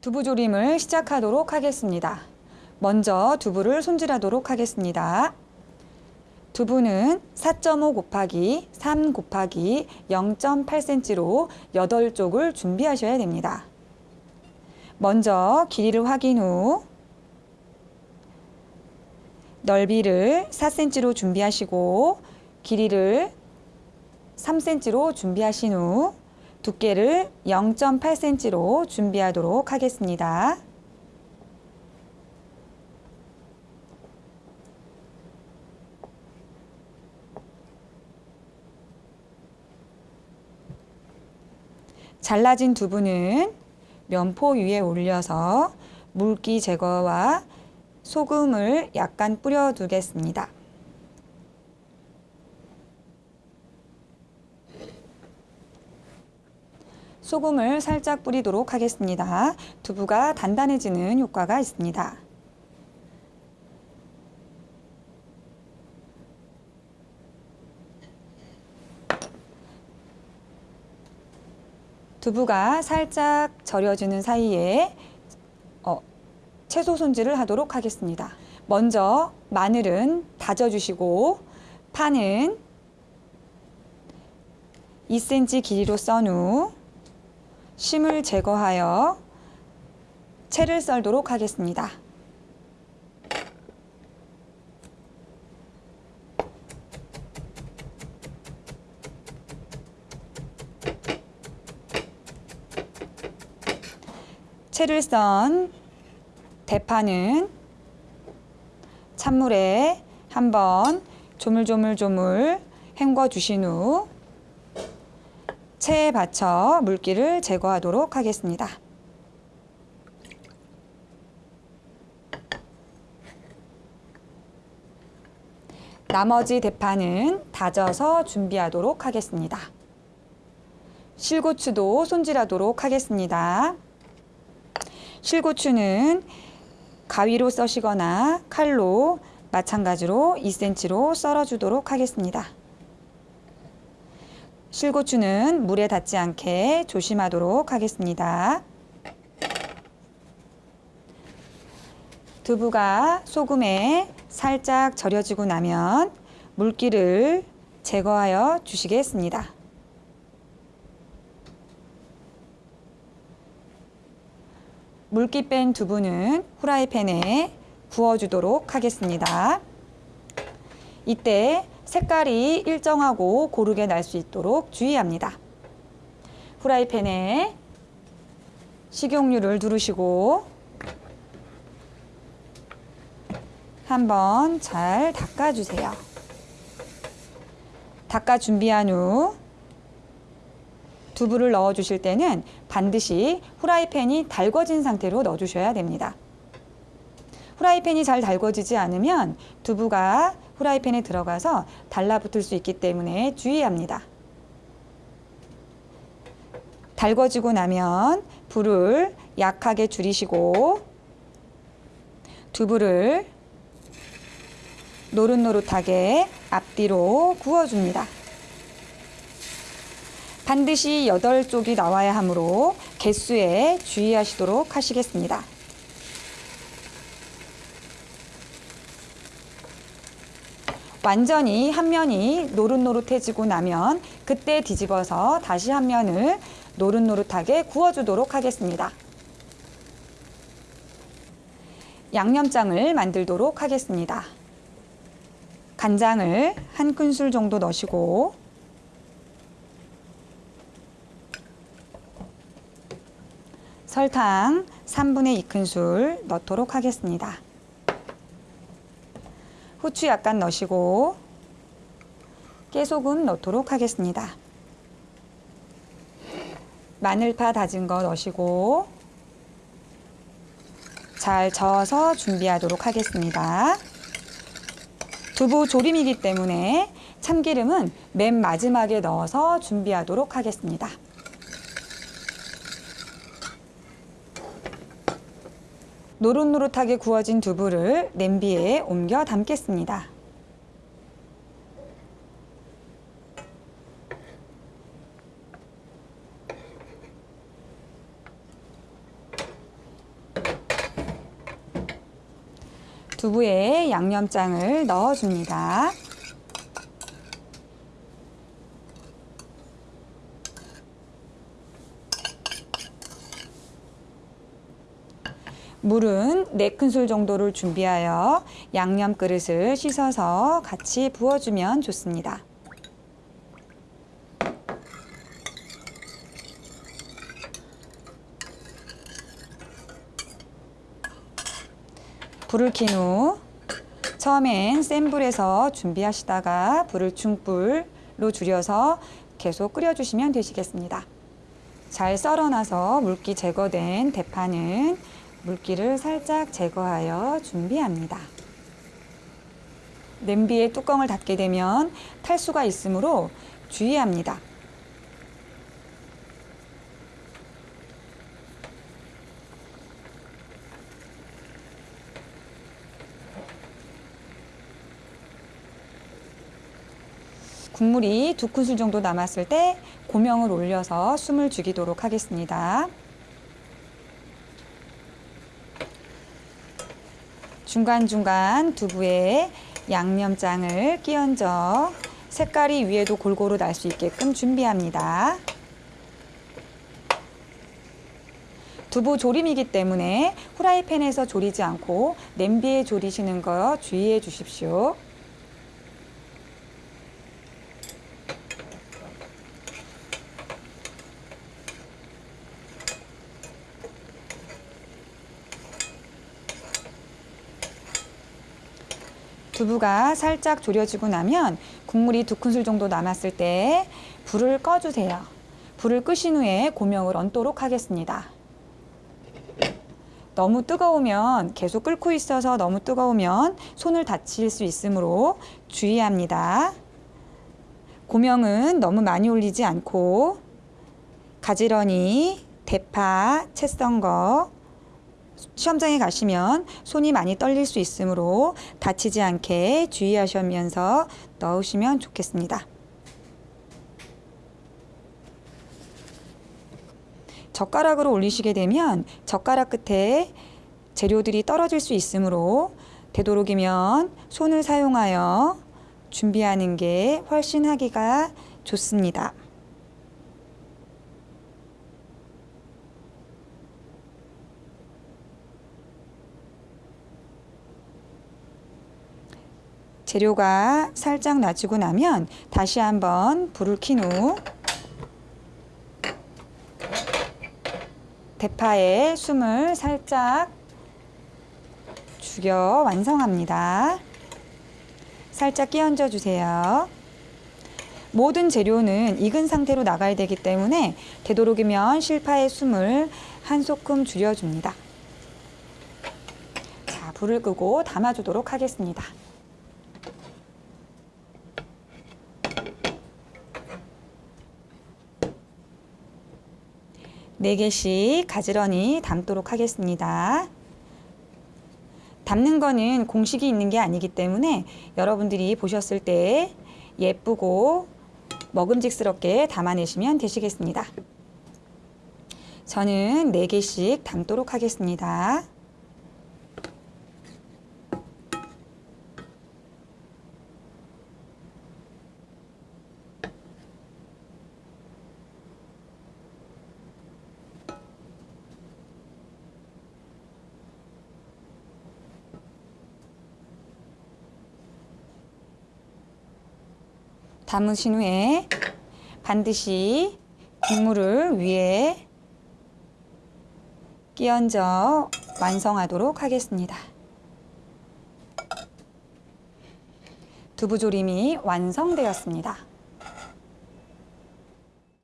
두부 조림을 시작하도록 하겠습니다. 먼저 두부를 손질하도록 하겠습니다. 두부는 4.5 곱하기 3 곱하기 0.8cm로 8쪽을 준비하셔야 됩니다. 먼저 길이를 확인 후 넓이를 4cm로 준비하시고 길이를 3cm로 준비하신 후 두께를 0.8cm로 준비하도록 하겠습니다. 잘라진 두부는 면포 위에 올려서 물기 제거와 소금을 약간 뿌려 두겠습니다. 소금을 살짝 뿌리도록 하겠습니다. 두부가 단단해지는 효과가 있습니다. 두부가 살짝 절여지는 사이에 어, 채소 손질을 하도록 하겠습니다. 먼저 마늘은 다져주시고 파는 2cm 길이로 썬 후 심을 제거하여 채를 썰도록 하겠습니다. 채를 썬 대파는 찬물에 한번 조물조물조물 헹궈 주신 후 체에 받쳐 물기를 제거하도록 하겠습니다. 나머지 대파는 다져서 준비하도록 하겠습니다. 실고추도 손질하도록 하겠습니다. 실고추는 가위로 써시거나 칼로 마찬가지로 2cm로 썰어주도록 하겠습니다. 실고추는 물에 닿지 않게 조심하도록 하겠습니다. 두부가 소금에 살짝 절여지고 나면 물기를 제거하여 주시겠습니다. 물기 뺀 두부는 후라이팬에 구워주도록 하겠습니다. 이때 색깔이 일정하고 고르게 날 수 있도록 주의합니다. 후라이팬에 식용유를 두르시고 한번 잘 닦아주세요. 닦아 준비한 후 두부를 넣어 주실 때는 반드시 후라이팬이 달궈진 상태로 넣어 주셔야 됩니다. 후라이팬이 잘 달궈지지 않으면 두부가 후라이팬에 들어가서 달라붙을 수 있기 때문에 주의합니다. 달궈지고 나면 불을 약하게 줄이시고 두부를 노릇노릇하게 앞뒤로 구워줍니다. 반드시 8쪽이 나와야 하므로 개수에 주의하시도록 하시겠습니다. 완전히 한 면이 노릇노릇해지고 나면 그때 뒤집어서 다시 한 면을 노릇노릇하게 구워주도록 하겠습니다. 양념장을 만들도록 하겠습니다. 간장을 한 큰술 정도 넣으시고 설탕 3분의 2큰술 넣도록 하겠습니다. 후추 약간 넣으시고 깨소금 넣도록 하겠습니다. 마늘파 다진 거 넣으시고 잘 저어서 준비하도록 하겠습니다. 두부 조림이기 때문에 참기름은 맨 마지막에 넣어서 준비하도록 하겠습니다. 노릇노릇하게 구워진 두부를 냄비에 옮겨 담겠습니다. 두부에 양념장을 넣어줍니다. 물은 4큰술 정도를 준비하여 양념 그릇을 씻어서 같이 부어주면 좋습니다. 불을 킨 후 처음엔 센 불에서 준비하시다가 불을 중불로 줄여서 계속 끓여주시면 되시겠습니다. 잘 썰어놔서 물기 제거된 대파는 물기를 살짝 제거하여 준비합니다. 냄비에 뚜껑을 닫게 되면 탈수가 있으므로 주의합니다. 국물이 두 큰술 정도 남았을 때 고명을 올려서 숨을 죽이도록 하겠습니다. 중간중간 두부에 양념장을 끼얹어 색깔이 위에도 골고루 날 수 있게끔 준비합니다. 두부 조림이기 때문에 후라이팬에서 조리지 않고 냄비에 조리시는 거 주의해 주십시오. 두부가 살짝 졸여지고 나면 국물이 두 큰술 정도 남았을 때 불을 꺼주세요. 불을 끄신 후에 고명을 얹도록 하겠습니다. 너무 뜨거우면 계속 끓고 있어서 너무 뜨거우면 손을 다칠 수 있으므로 주의합니다. 고명은 너무 많이 올리지 않고 가지런히 대파, 채썬 거, 시험장에 가시면 손이 많이 떨릴 수 있으므로 다치지 않게 주의하시면서 넣으시면 좋겠습니다. 젓가락으로 올리시게 되면 젓가락 끝에 재료들이 떨어질 수 있으므로 되도록이면 손을 사용하여 준비하는 게 훨씬 하기가 좋습니다. 재료가 살짝 낮추고 나면 다시 한번 불을 킨 후 대파에 숨을 살짝 죽여 완성합니다. 살짝 끼얹어 주세요. 모든 재료는 익은 상태로 나가야 되기 때문에 되도록이면 실파의 숨을 한 소끔 줄여줍니다. 자, 불을 끄고 담아주도록 하겠습니다. 네 개씩 가지런히 담도록 하겠습니다. 담는 거는 공식이 있는 게 아니기 때문에 여러분들이 보셨을 때 예쁘고 먹음직스럽게 담아내시면 되시겠습니다. 저는 4개씩 담도록 하겠습니다. 담으신 후에 반드시 국물을 위에 끼얹어 완성하도록 하겠습니다. 두부조림이 완성되었습니다.